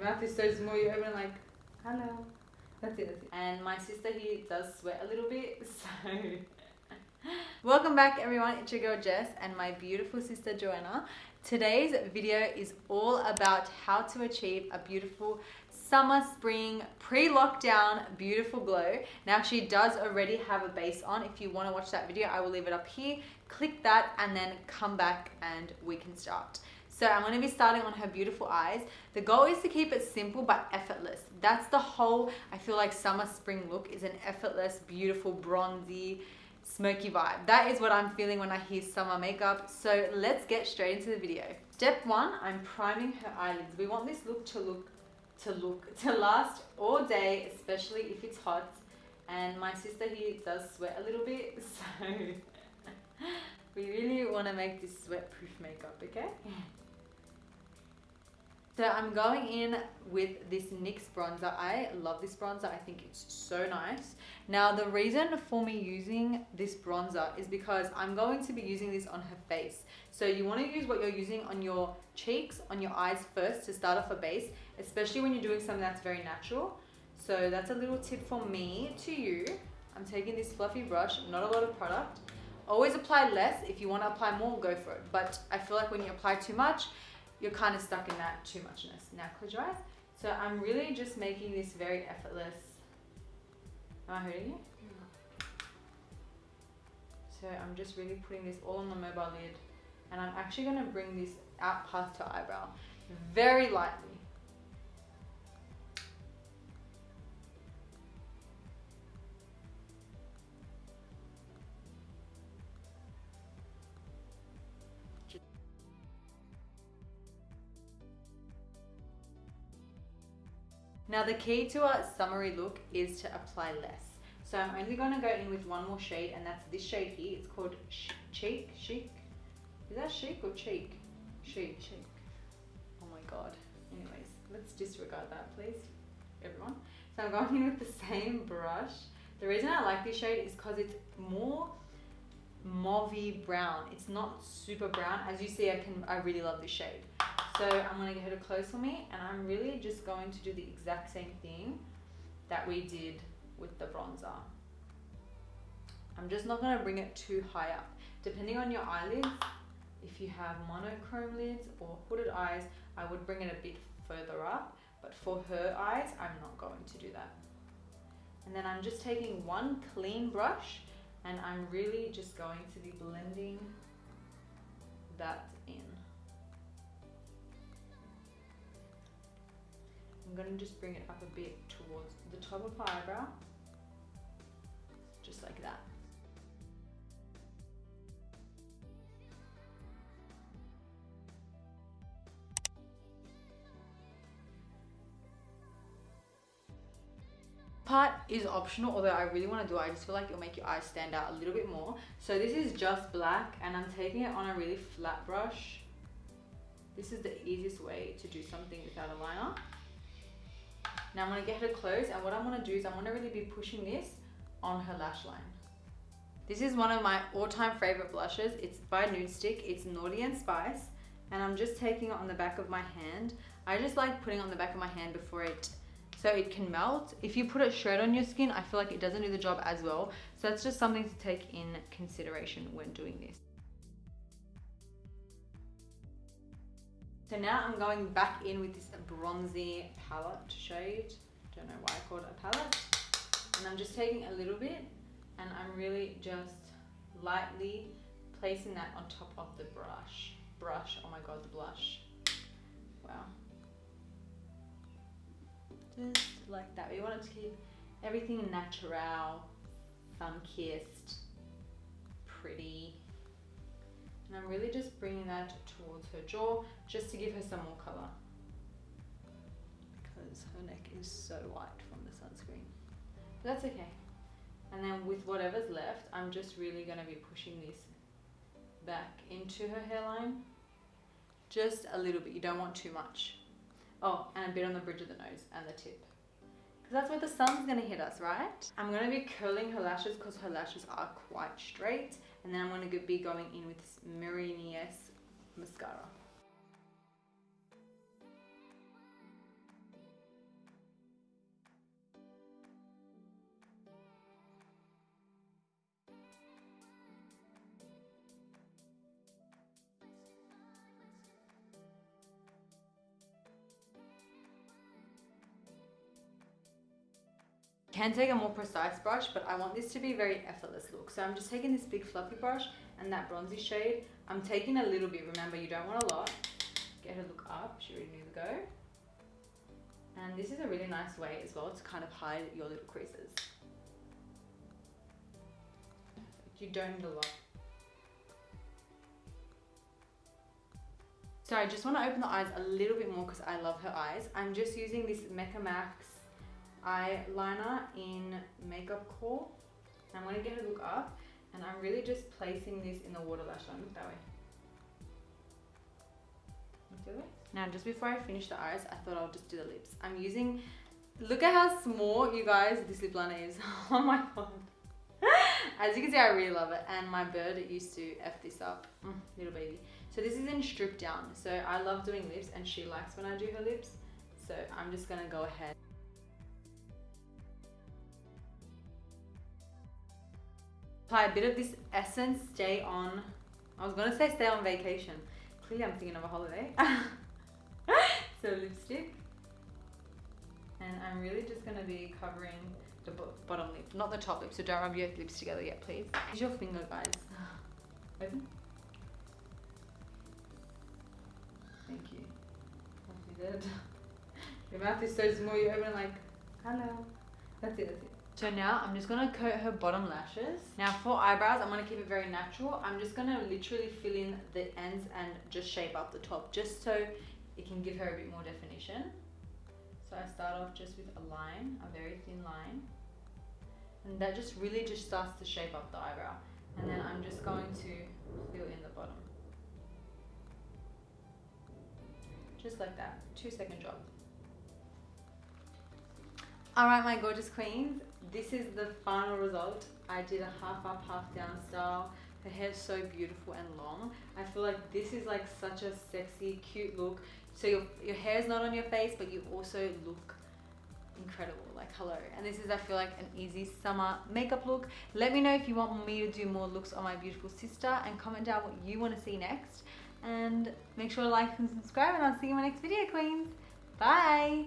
Your mouth is so small, you open like, hello. That's it, that's it. And my sister here does sweat a little bit, so. Welcome back everyone, it's your girl Jess and my beautiful sister Joanna. Today's video is all about how to achieve a beautiful summer, spring, pre-lockdown, beautiful glow. Now she does already have a base on. If you wanna watch that video, I will leave it up here. Click that and then come back and we can start. So I'm to be starting on her beautiful eyes. The goal is to keep it simple but effortless. That's the whole, I feel like summer spring look is an effortless, beautiful, bronzy, smoky vibe. That is what I'm feeling when I hear summer makeup. So let's get straight into the video. Step one, I'm priming her eyelids. We want this look to look, to look, to last all day, especially if it's hot. And my sister here does sweat a little bit, so we really want to make this sweat proof makeup, okay? So I'm going in with this NYX bronzer. I love this bronzer. I think it's so nice. Now the reason for me using this bronzer is because I'm going to be using this on her face. So you want to use what you're using on your cheeks, on your eyes first to start off a base, especially when you're doing something that's very natural. So that's a little tip for me to you. I'm taking this fluffy brush, not a lot of product. Always apply less. If you want to apply more, go for it. But I feel like when you apply too much, you're kind of stuck in that too muchness. Now close your eyes. So I'm really just making this very effortless. Am I hurting you? So I'm just really putting this all on the mobile lid and I'm actually going to bring this out past her eyebrow mm-hmm. very lightly. Now the key to a summery look is to apply less. So I'm only going to go in with one more shade and that's this shade here. It's called Cheek, Chic. Is that Chic or Cheek? Chic, Cheek. Oh my God. Anyways, let's disregard that please, everyone. So I'm going in with the same brush. The reason I like this shade is because it's more mauvey brown. It's not super brown. As you see, I can I really love this shade. So I'm going to get her to close for me and I'm really just going to do the exact same thing that we did with the bronzer. I'm just not going to bring it too high up. Depending on your eyelids, if you have monochrome lids or hooded eyes, I would bring it a bit further up. But for her eyes, I'm not going to do that. And then I'm just taking one clean brush and I'm really just going to be blending I'm going to just bring it up a bit towards the top of my eyebrow, just like that. part is optional although I really want to do it. I just feel like it'll make your eyes stand out a little bit more. So this is just black and I'm taking it on a really flat brush. This is the easiest way to do something without a liner now I'm to get her close and what I want to do is I want to really be pushing this on her lash line. This is one of my all-time favorite blushes. It's by Nudestix. It's Naughty and Spice. And I'm just taking it on the back of my hand. I just like putting on the back of my hand before it so it can melt. If you put it straight on your skin, I feel like it doesn't do the job as well. So that's just something to take in consideration when doing this. So now I'm going back in with this bronzy palette shade. Don't know why I called it a palette. And I'm just taking a little bit and I'm really just lightly placing that on top of the brush. Brush, oh my god, the blush. Wow. Just like that. We want it to keep everything natural, sun-kissed, And I'm really just bringing that towards her jaw just to give her some more color because her neck is so white from the sunscreen. But that's okay. And then with whatever's left, I'm just really going to be pushing this back into her hairline. Just a little bit. You don't want too much. Oh, and a bit on the bridge of the nose and the tip. Because that's where the sun's going to hit us, right? I'm going to be curling her lashes because her lashes are quite straight. And then I'm going to be going in with this Mary-Nies mascara. Can take a more precise brush, but I want this to be very effortless look. So I'm just taking this big fluffy brush and that bronzy shade. I'm taking a little bit, remember you don't want a lot. Get her look up, she really needs to go. And this is a really nice way as well to kind of hide your little creases. You don't need a lot. So I just want to open the eyes a little bit more because I love her eyes. I'm just using this Mecca Max eyeliner in Makeup Core. I'm to get a look up and I'm really just placing this in the water lash line. Look that way. Now just before I finish the eyes, I thought I'll just do the lips. I'm using, look at how small you guys this lip liner is. oh my god. As you can see, I really love it. And my bird used to F this up, mm, little baby. So this is in strip down. So I love doing lips and she likes when I do her lips. So I'm just gonna go ahead. Apply a bit of this Essence Stay On. I was gonna say stay on vacation. Clearly I'm thinking of a holiday. so lipstick. And I'm really just gonna be covering the bottom lip, not the top lip. So don't rub your lips together yet, please. Use your finger, guys. Open. Thank you. Your mouth is so small, you open like, hello. That's it, that's it. So now I'm just gonna coat her bottom lashes. Now for eyebrows, I'm gonna keep it very natural. I'm just gonna literally fill in the ends and just shape up the top, just so it can give her a bit more definition. So I start off just with a line, a very thin line. And that just really just starts to shape up the eyebrow. And then I'm just going to fill in the bottom. Just like that, two second job. All right, my gorgeous queens, this is the final result. I did a half up, half down style. Her hair's so beautiful and long. I feel like this is like such a sexy, cute look. So your, your hair is not on your face, but you also look incredible like hello and this is i feel like an easy summer makeup look let me know if you want me to do more looks on my beautiful sister and comment down what you want to see next and make sure to like and subscribe and i'll see you in my next video queens bye